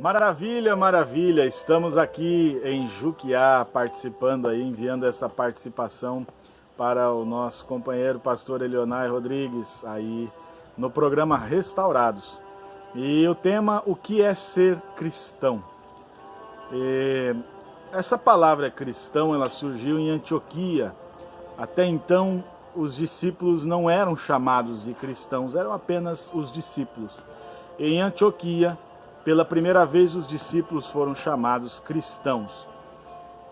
Maravilha, maravilha. Estamos aqui em Juquiá participando aí, enviando essa participação para o nosso companheiro pastor Elionai Rodrigues aí no programa Restaurados. E o tema o que é ser cristão? E essa palavra cristão, ela surgiu em Antioquia. Até então os discípulos não eram chamados de cristãos, eram apenas os discípulos. Em Antioquia, pela primeira vez os discípulos foram chamados cristãos.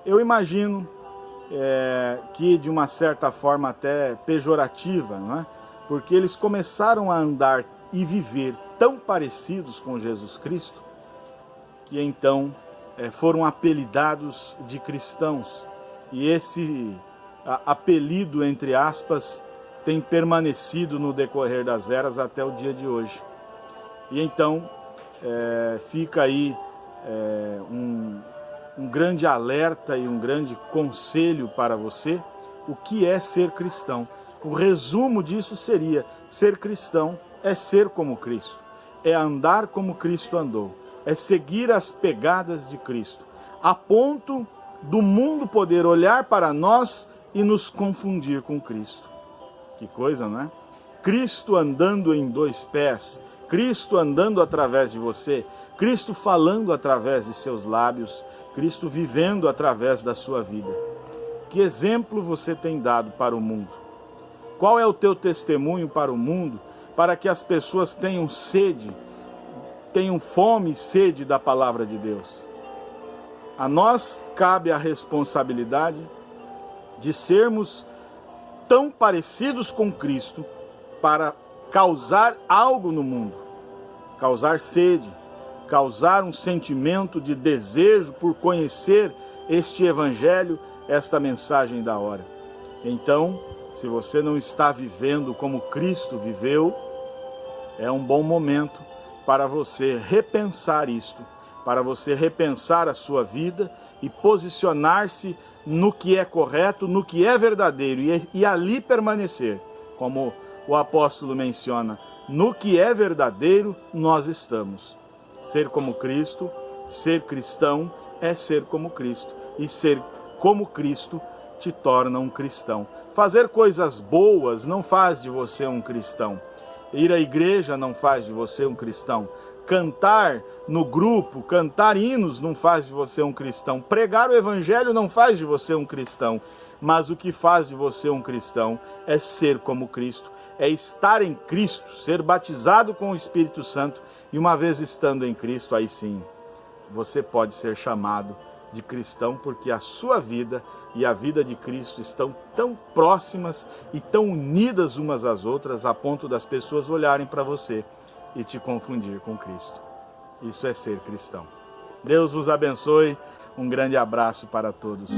Eu imagino é, que de uma certa forma até pejorativa, não é? porque eles começaram a andar e viver tão parecidos com Jesus Cristo, que então é, foram apelidados de cristãos. E esse apelido, entre aspas, tem permanecido no decorrer das eras até o dia de hoje. E então é, fica aí é, um, um grande alerta e um grande conselho para você, o que é ser cristão. O resumo disso seria, ser cristão é ser como Cristo, é andar como Cristo andou, é seguir as pegadas de Cristo, a ponto do mundo poder olhar para nós e nos confundir com Cristo. Que coisa, não é? Cristo andando em dois pés, Cristo andando através de você, Cristo falando através de seus lábios, Cristo vivendo através da sua vida. Que exemplo você tem dado para o mundo? Qual é o teu testemunho para o mundo para que as pessoas tenham sede, tenham fome e sede da palavra de Deus? A nós cabe a responsabilidade de sermos tão parecidos com Cristo para causar algo no mundo, causar sede, causar um sentimento de desejo por conhecer este evangelho, esta mensagem da hora. Então, se você não está vivendo como Cristo viveu, é um bom momento para você repensar isto, para você repensar a sua vida e posicionar-se no que é correto, no que é verdadeiro e, e ali permanecer, como o apóstolo menciona, no que é verdadeiro nós estamos. Ser como Cristo, ser cristão é ser como Cristo. E ser como Cristo te torna um cristão. Fazer coisas boas não faz de você um cristão. Ir à igreja não faz de você um cristão. Cantar no grupo, cantar hinos não faz de você um cristão. Pregar o evangelho não faz de você um cristão. Mas o que faz de você um cristão é ser como Cristo é estar em Cristo, ser batizado com o Espírito Santo e uma vez estando em Cristo, aí sim, você pode ser chamado de cristão porque a sua vida e a vida de Cristo estão tão próximas e tão unidas umas às outras a ponto das pessoas olharem para você e te confundir com Cristo. Isso é ser cristão. Deus vos abençoe. Um grande abraço para todos.